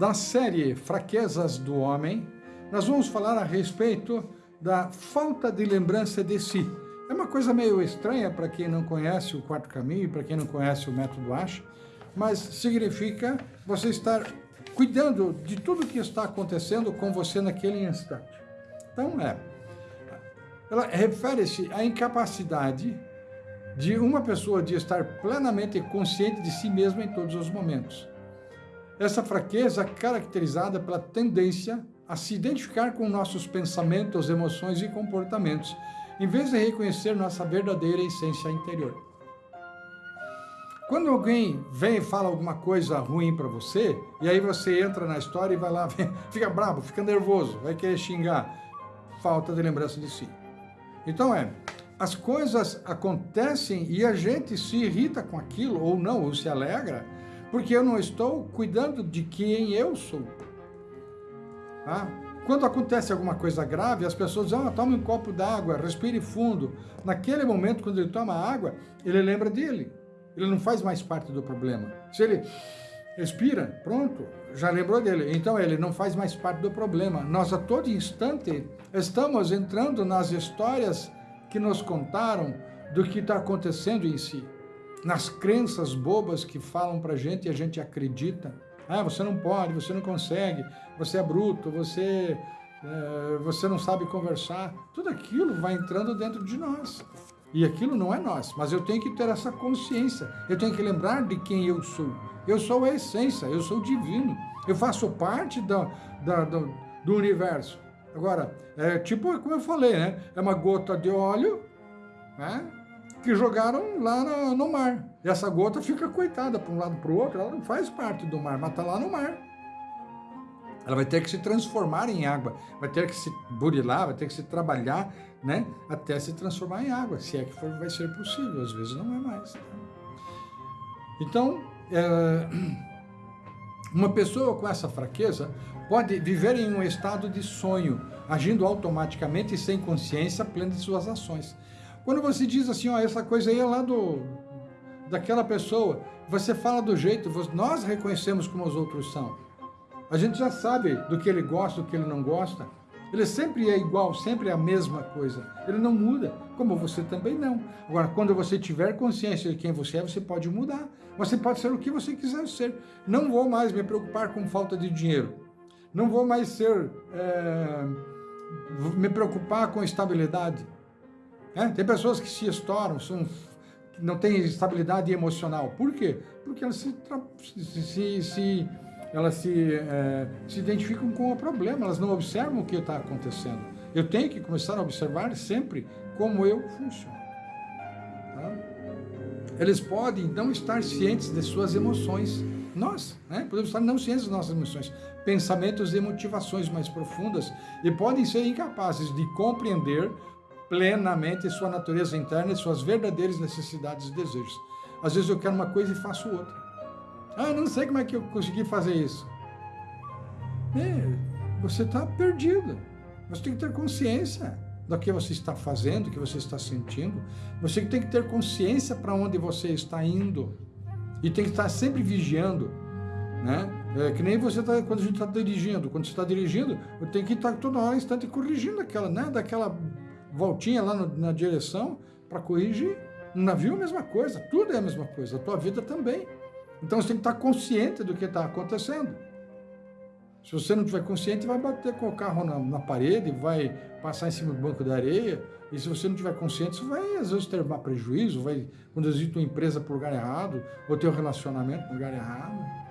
da série Fraquezas do Homem, nós vamos falar a respeito da falta de lembrança de si. É uma coisa meio estranha para quem não conhece o quarto caminho, para quem não conhece o método Ash, mas significa você estar cuidando de tudo que está acontecendo com você naquele instante. Então é, ela refere-se à incapacidade de uma pessoa de estar plenamente consciente de si mesma em todos os momentos. Essa fraqueza é caracterizada pela tendência a se identificar com nossos pensamentos, emoções e comportamentos, em vez de reconhecer nossa verdadeira essência interior. Quando alguém vem e fala alguma coisa ruim para você, e aí você entra na história e vai lá, fica bravo, fica nervoso, vai querer xingar, falta de lembrança de si. Então é, as coisas acontecem e a gente se irrita com aquilo, ou não, ou se alegra, porque eu não estou cuidando de quem eu sou. Tá? Quando acontece alguma coisa grave, as pessoas dizem, ah, tome um copo d'água, respire fundo. Naquele momento, quando ele toma água, ele lembra dele. Ele não faz mais parte do problema. Se ele respira, pronto, já lembrou dele. Então ele não faz mais parte do problema. Nós a todo instante estamos entrando nas histórias que nos contaram do que está acontecendo em si nas crenças bobas que falam para gente e a gente acredita. Ah, você não pode, você não consegue, você é bruto, você, é, você não sabe conversar. Tudo aquilo vai entrando dentro de nós. E aquilo não é nós, mas eu tenho que ter essa consciência. Eu tenho que lembrar de quem eu sou. Eu sou a essência, eu sou divino. Eu faço parte da, da, do, do universo. Agora, é tipo como eu falei, né? É uma gota de óleo, né? Que jogaram lá no, no mar. E essa gota fica coitada para um lado para o outro, ela não faz parte do mar, mas está lá no mar. Ela vai ter que se transformar em água, vai ter que se burilar, vai ter que se trabalhar, né, até se transformar em água, se é que for, vai ser possível, às vezes não é mais. Então, é, uma pessoa com essa fraqueza pode viver em um estado de sonho, agindo automaticamente e sem consciência plena de suas ações. Quando você diz assim, ó, essa coisa aí é lá do, daquela pessoa, você fala do jeito, nós reconhecemos como os outros são. A gente já sabe do que ele gosta, do que ele não gosta. Ele sempre é igual, sempre é a mesma coisa. Ele não muda, como você também não. Agora, quando você tiver consciência de quem você é, você pode mudar. Você pode ser o que você quiser ser. Não vou mais me preocupar com falta de dinheiro. Não vou mais ser... É, me preocupar com estabilidade. É, tem pessoas que se estouram, são, não têm estabilidade emocional. Por quê? Porque elas se, se, se elas se, é, se identificam com o problema, elas não observam o que está acontecendo. Eu tenho que começar a observar sempre como eu funciono. Tá? Eles podem não estar cientes de suas emoções. Nós né, podemos estar não cientes das nossas emoções, pensamentos e motivações mais profundas e podem ser incapazes de compreender plenamente sua natureza interna e suas verdadeiras necessidades e desejos. Às vezes eu quero uma coisa e faço outra. Ah, não sei como é que eu consegui fazer isso. É, você está perdido. Você tem que ter consciência do que você está fazendo, do que você está sentindo. Você tem que ter consciência para onde você está indo. E tem que estar sempre vigiando. Né? É que nem você tá, quando a gente está dirigindo. Quando você está dirigindo, tenho que estar toda hora, instante, corrigindo aquela, né? daquela voltinha lá no, na direção para corrigir. No navio a mesma coisa, tudo é a mesma coisa, a tua vida também. Então você tem que estar consciente do que está acontecendo. Se você não estiver consciente, vai bater com o carro na, na, parede, vai passar em cima do banco de areia. E se você não estiver consciente, você vai às vezes ter prejuízo, vai conduzir tua empresa para o lugar errado, ou teu relacionamento para o lugar errado.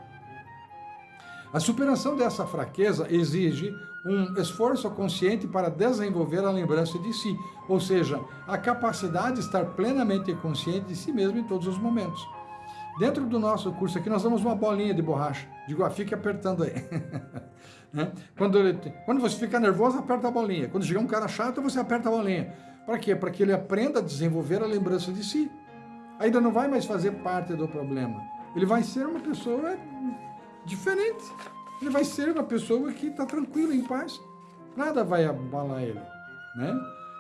A superação dessa fraqueza exige um esforço consciente para desenvolver a lembrança de si, ou seja, a capacidade de estar plenamente consciente de si mesmo em todos os momentos. Dentro do nosso curso aqui, nós damos uma bolinha de borracha. Digo, ah, fique apertando aí. né? quando, ele, quando você fica nervoso, aperta a bolinha. Quando chegar um cara chato, você aperta a bolinha. Para quê? Para que ele aprenda a desenvolver a lembrança de si. Ainda não vai mais fazer parte do problema. Ele vai ser uma pessoa diferente. Ele vai ser uma pessoa que está tranquila, em paz. Nada vai abalar ele. Né?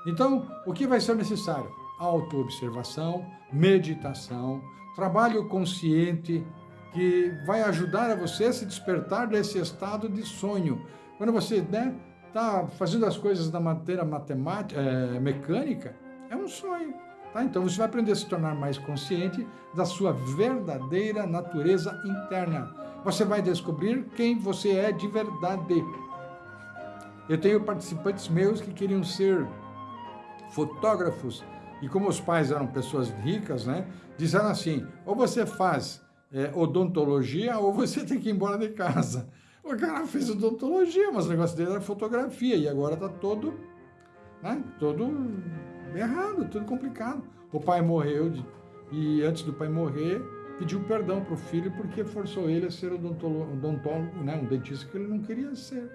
Então, o que vai ser necessário? Autoobservação, meditação, trabalho consciente, que vai ajudar a você a se despertar desse estado de sonho. Quando você está né, tá fazendo as coisas da maneira matemática, é, mecânica, é um sonho. Tá? Então você vai aprender a se tornar mais consciente da sua verdadeira natureza interna. Você vai descobrir quem você é de verdade. Eu tenho participantes meus que queriam ser fotógrafos e como os pais eram pessoas ricas, né, disseram assim, ou você faz é, odontologia ou você tem que ir embora de casa. O cara fez odontologia, mas o negócio dele era fotografia e agora está todo, né, todo errado, tudo complicado. O pai morreu de, e antes do pai morrer pediu perdão para o filho porque forçou ele a ser odontólogo, né, um dentista que ele não queria ser.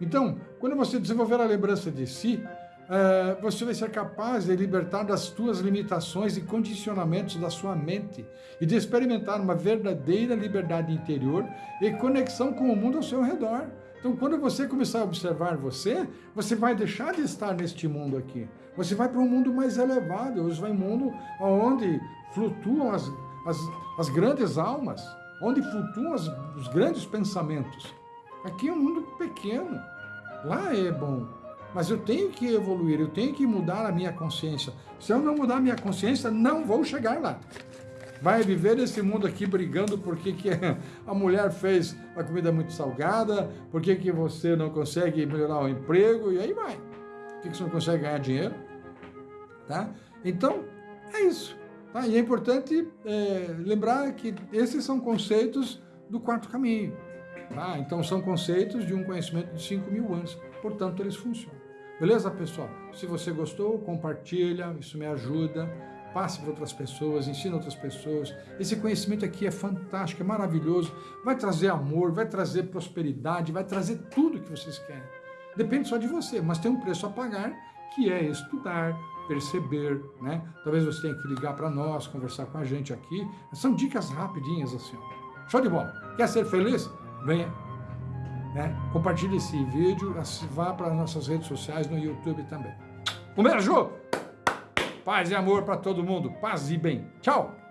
Então, quando você desenvolver a lembrança de si, é, você vai ser capaz de libertar das suas limitações e condicionamentos da sua mente e de experimentar uma verdadeira liberdade interior e conexão com o mundo ao seu redor. Então, quando você começar a observar você, você vai deixar de estar neste mundo aqui. Você vai para um mundo mais elevado, você vai um mundo onde flutuam as, as, as grandes almas, onde flutuam as, os grandes pensamentos. Aqui é um mundo pequeno, lá é bom, mas eu tenho que evoluir, eu tenho que mudar a minha consciência. Se eu não mudar a minha consciência, não vou chegar lá. Vai viver nesse mundo aqui brigando porque que a mulher fez a comida muito salgada, porque que você não consegue melhorar o emprego, e aí vai. Por que, que você não consegue ganhar dinheiro? Tá? Então, é isso. Tá? E é importante é, lembrar que esses são conceitos do quarto caminho. Tá? Então, são conceitos de um conhecimento de 5 mil anos. Portanto, eles funcionam. Beleza, pessoal? Se você gostou, compartilha, isso me ajuda. Passe para outras pessoas, ensina outras pessoas. Esse conhecimento aqui é fantástico, é maravilhoso. Vai trazer amor, vai trazer prosperidade, vai trazer tudo que vocês querem. Depende só de você, mas tem um preço a pagar, que é estudar, perceber, né? Talvez você tenha que ligar para nós, conversar com a gente aqui. São dicas rapidinhas assim. Show de bola. Quer ser feliz? Venha né? Compartilhe esse vídeo, vá para nossas redes sociais no YouTube também. Um beijo! Paz e amor para todo mundo. Paz e bem. Tchau!